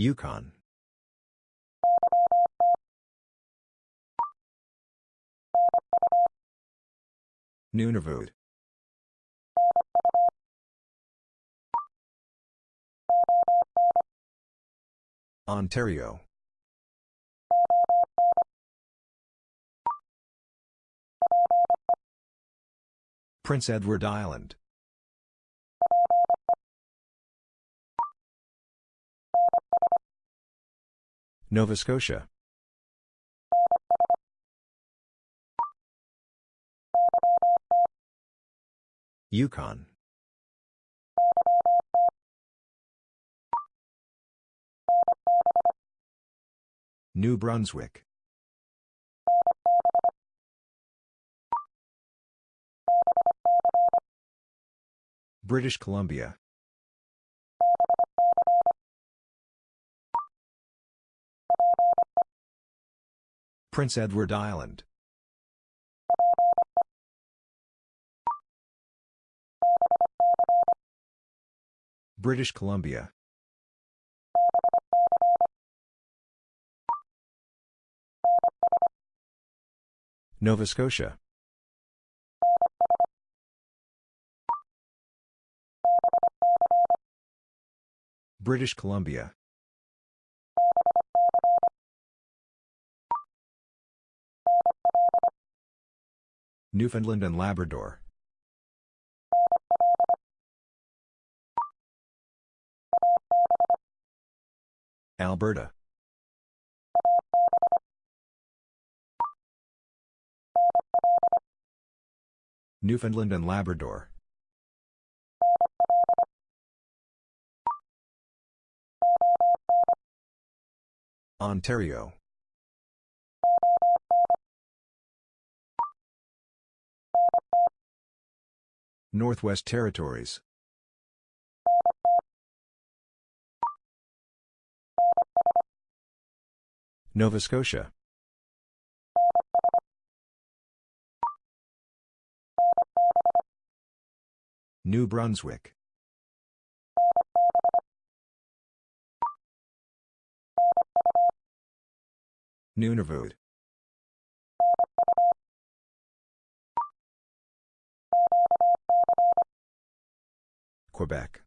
Yukon. Nunavut. Ontario. Prince Edward Island. Nova Scotia. Yukon. New Brunswick. British Columbia. Prince Edward Island. British Columbia. Nova Scotia. British Columbia. Newfoundland and Labrador. Alberta. Newfoundland and Labrador. Ontario. Northwest Territories. Nova Scotia. New Brunswick. Nunavut. Quebec.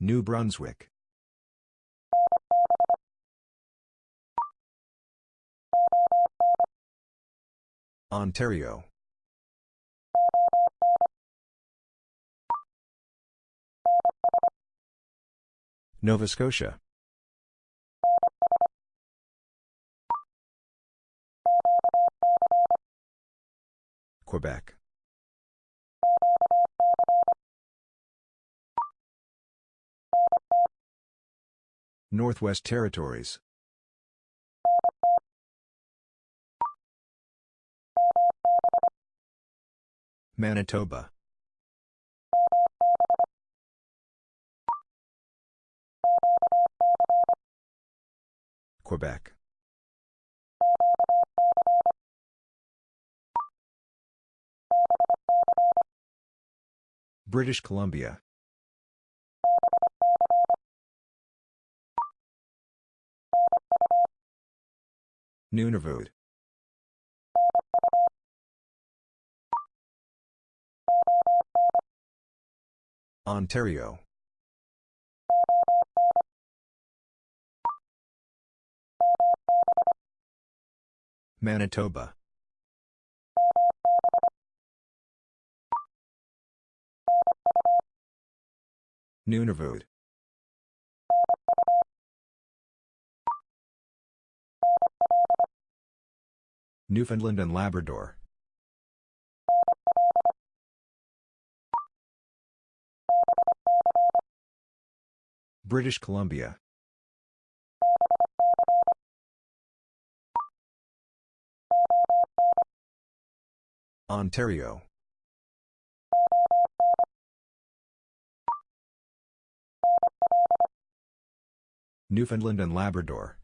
New Brunswick. Ontario. Nova Scotia. Quebec. Northwest Territories. Manitoba. Quebec. British Columbia. Nunavut. Ontario. Manitoba. Nunavut. Newfoundland and Labrador. British Columbia. Ontario. Newfoundland and Labrador.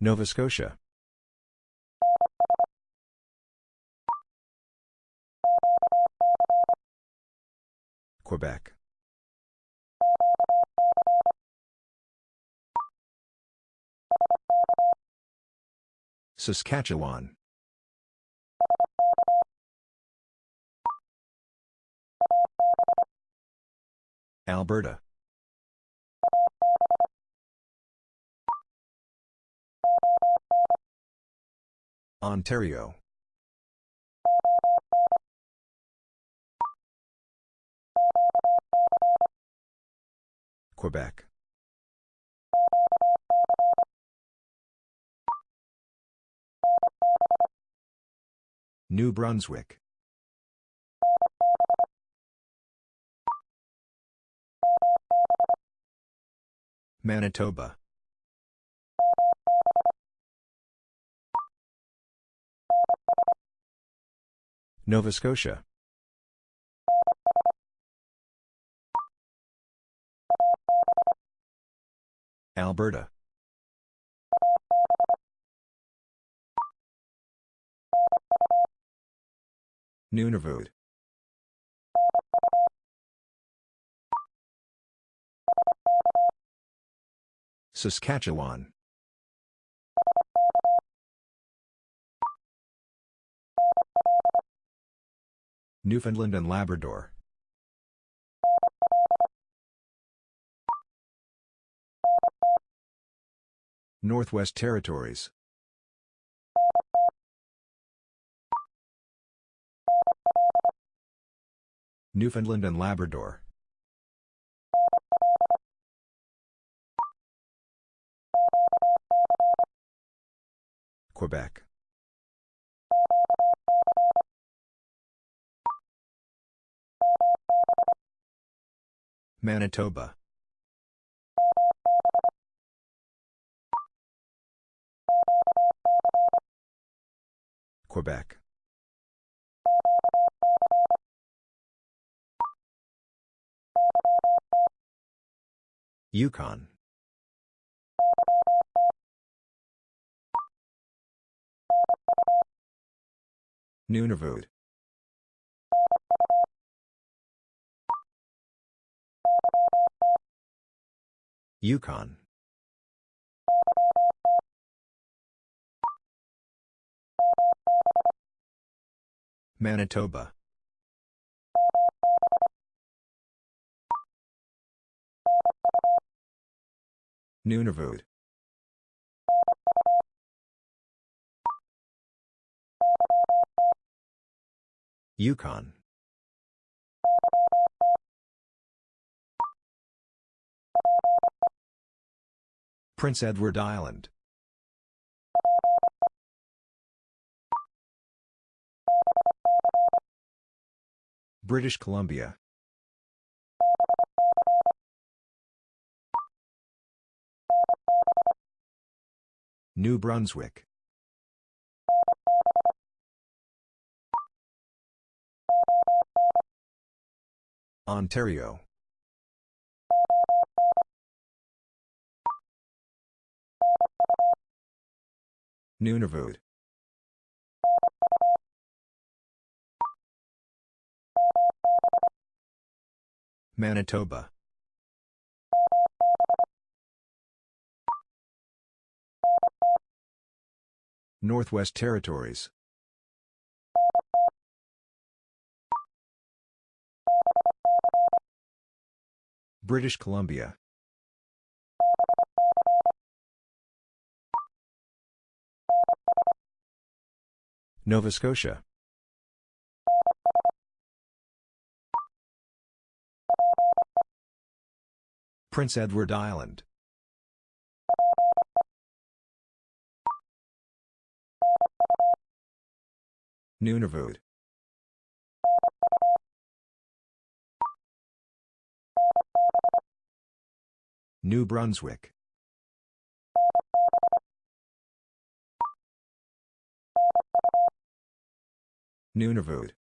Nova Scotia. Quebec. Saskatchewan. Alberta. Ontario. Quebec. New Brunswick. Manitoba. Nova Scotia. Alberta. Nunavut. Saskatchewan. Newfoundland and Labrador. Northwest Territories. Newfoundland and Labrador. Quebec. Manitoba. Quebec. Yukon. Nunavut. Yukon. Manitoba. Nunavut. Yukon. Prince Edward Island. British Columbia. New Brunswick. Ontario. Nunavut. Manitoba. Northwest Territories. British Columbia. Nova Scotia. Prince Edward Island. Nunavut. New Brunswick. Nunavut.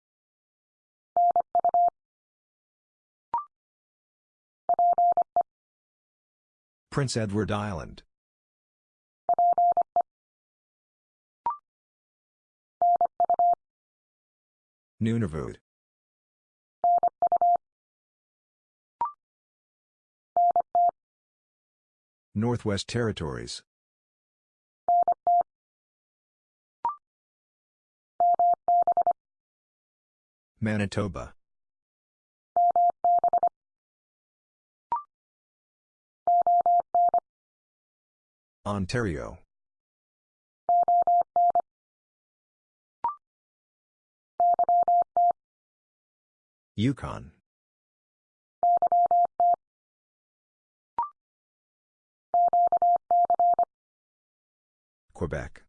Prince Edward Island. Nunavut. Northwest Territories. Manitoba. Ontario. Yukon. Quebec.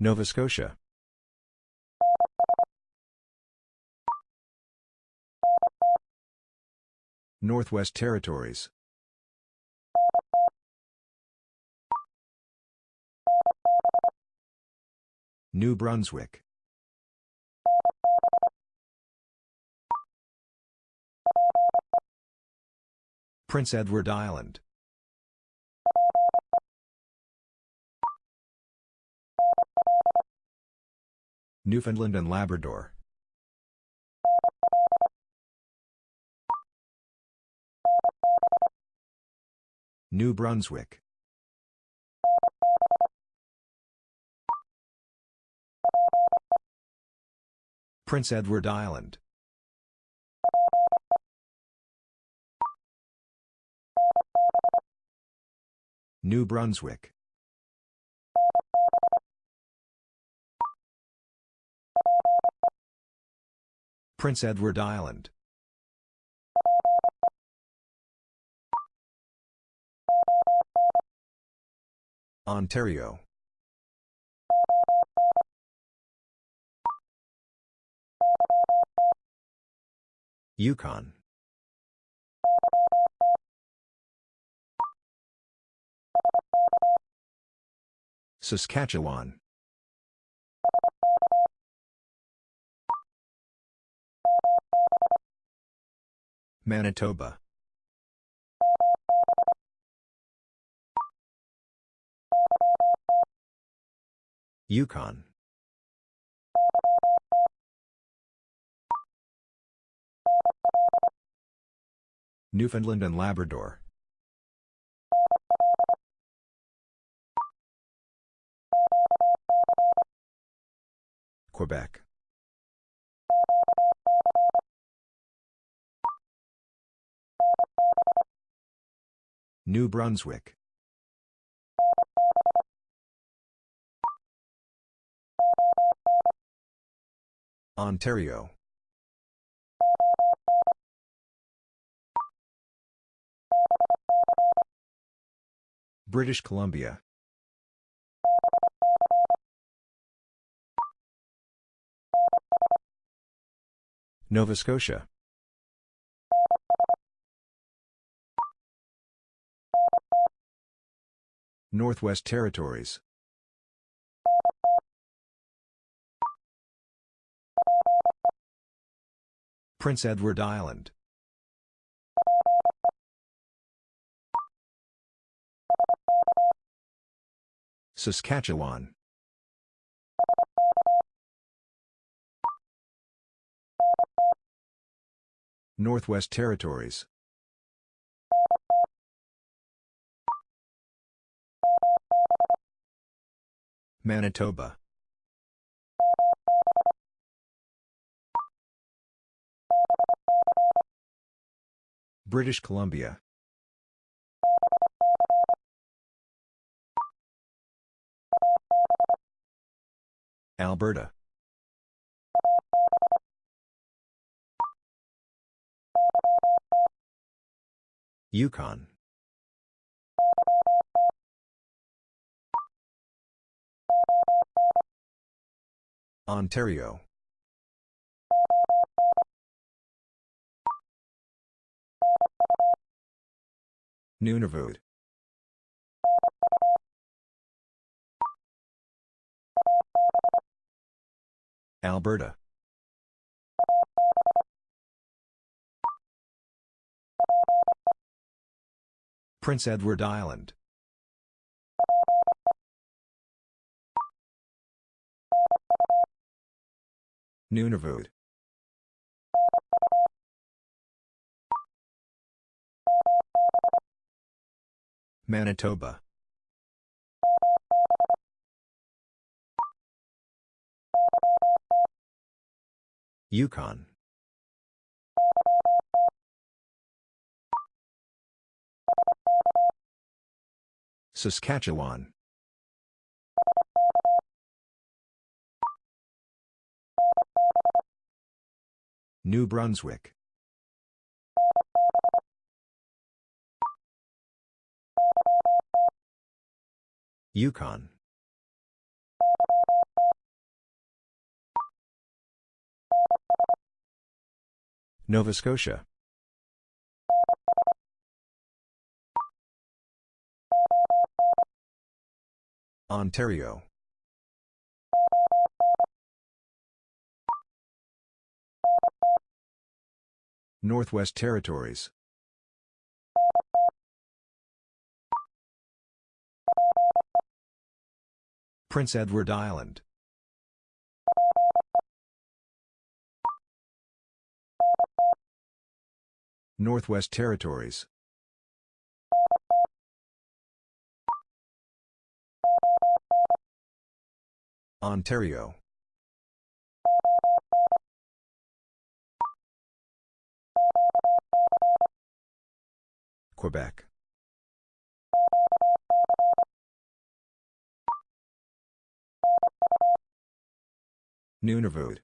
Nova Scotia. Northwest Territories. New Brunswick. Prince Edward Island. Newfoundland and Labrador. New Brunswick. Prince Edward Island. New Brunswick. Prince Edward Island. Ontario. Yukon. Saskatchewan. Manitoba. Yukon. Newfoundland and Labrador. Quebec. New Brunswick. Ontario. British Columbia. Nova Scotia. Northwest Territories. Prince Edward Island. Saskatchewan. Northwest Territories. Manitoba. British Columbia. Alberta. Yukon. Ontario. Nunavut. Alberta. Prince Edward Island. Nunavut. Manitoba. Yukon. Saskatchewan. New Brunswick. Yukon. Nova Scotia. Ontario. Northwest Territories. Prince Edward Island. Northwest Territories. Ontario. Quebec. Nunavut.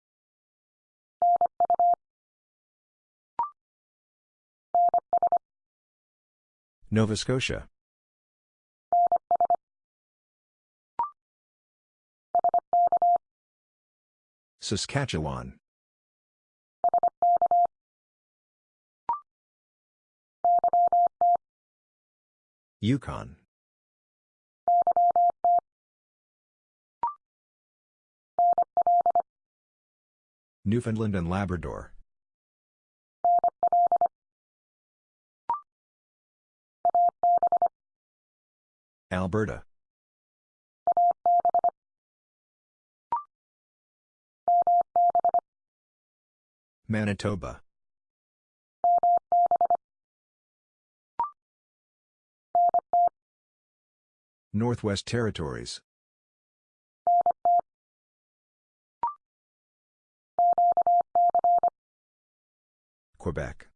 Nova Scotia. Saskatchewan. Yukon. Newfoundland and Labrador. Alberta. Manitoba. Northwest Territories. Quebec.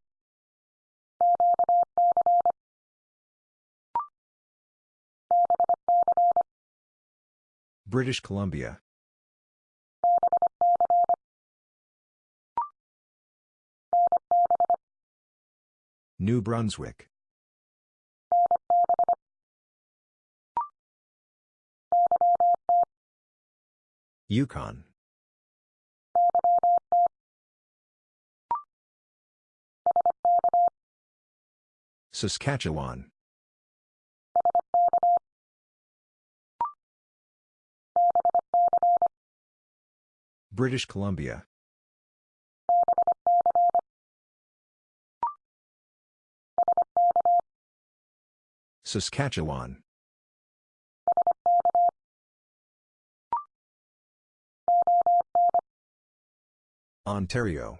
British Columbia. New Brunswick. Yukon. Saskatchewan. British Columbia. Saskatchewan. Ontario.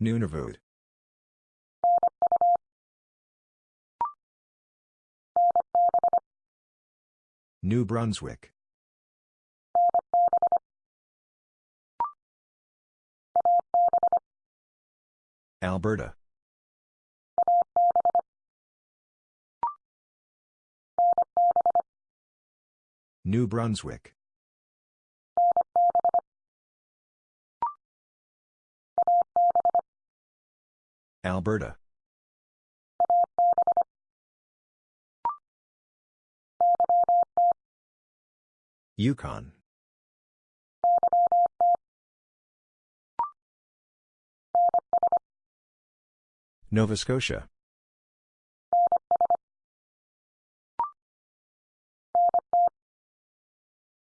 Nunavut. New Brunswick. Alberta. New Brunswick. Alberta. Yukon. Nova Scotia.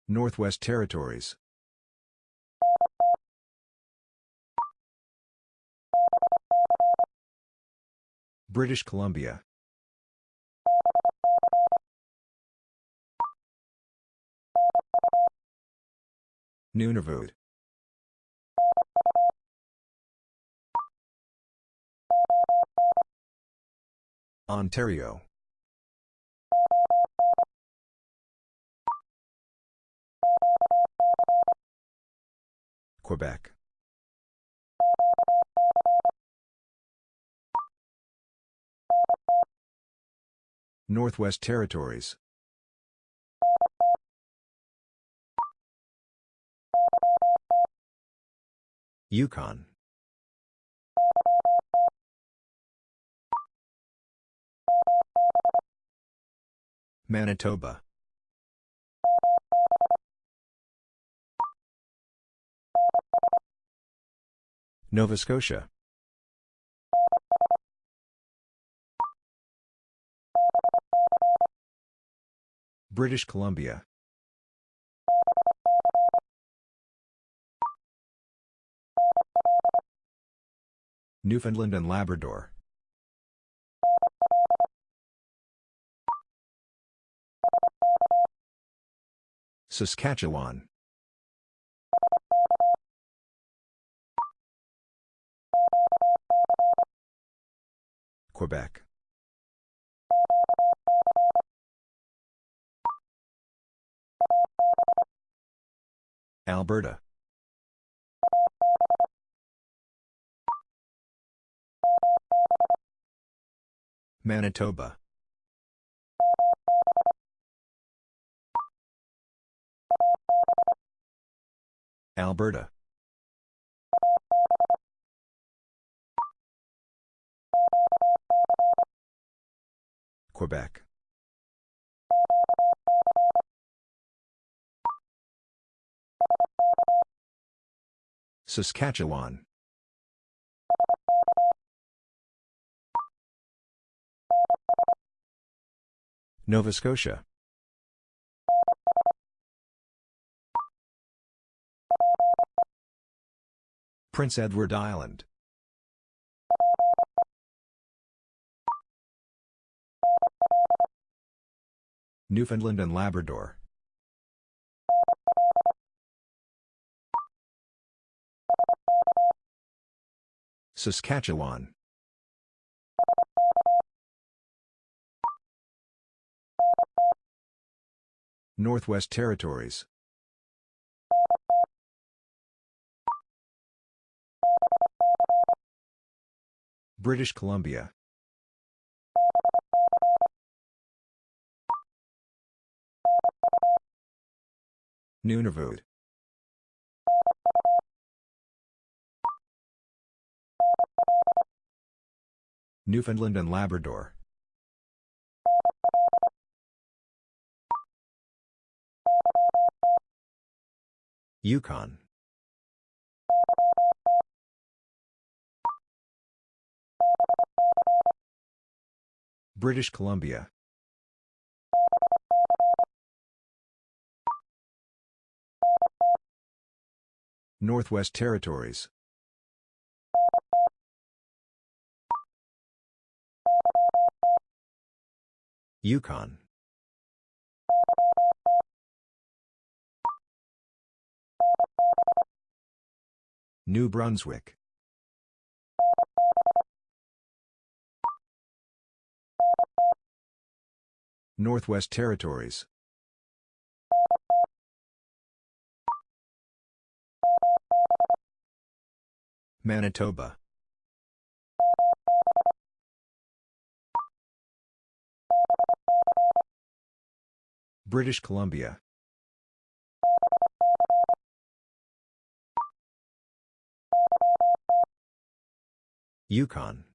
Northwest Territories. British Columbia. Nunavut. Ontario. Quebec. Northwest Territories. Yukon. Manitoba. Nova Scotia. British Columbia. Newfoundland and Labrador. Saskatchewan. Quebec. Alberta. Manitoba. Alberta. Quebec. Saskatchewan. Nova Scotia. Prince Edward Island. Newfoundland and Labrador. Saskatchewan. Northwest Territories. British Columbia. Nunavut. Newfoundland and Labrador. Yukon. British Columbia. Northwest Territories. Yukon. New Brunswick. Northwest Territories. Manitoba. British Columbia. Yukon.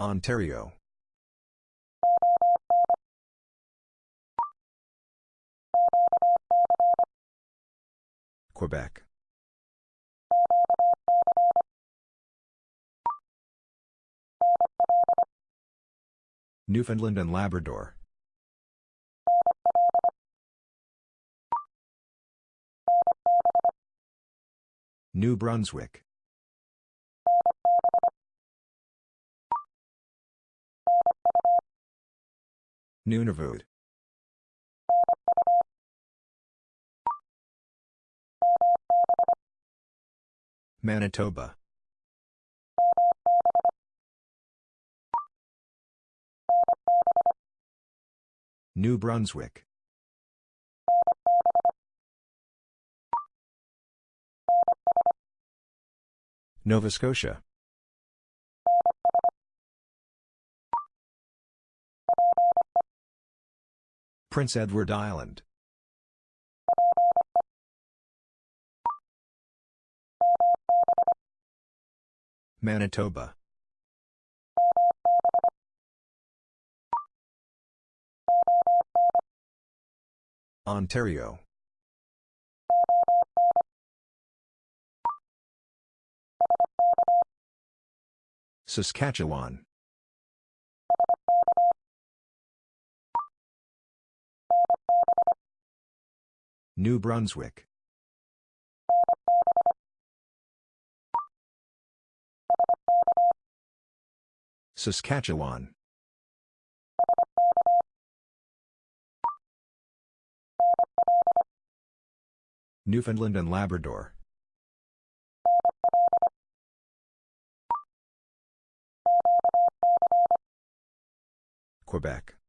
Ontario. Quebec. Newfoundland and Labrador. New Brunswick. Nunavut. Manitoba. New Brunswick. Nova Scotia. Prince Edward Island. Manitoba. Ontario. Saskatchewan. New Brunswick. Saskatchewan. Newfoundland and Labrador. Quebec.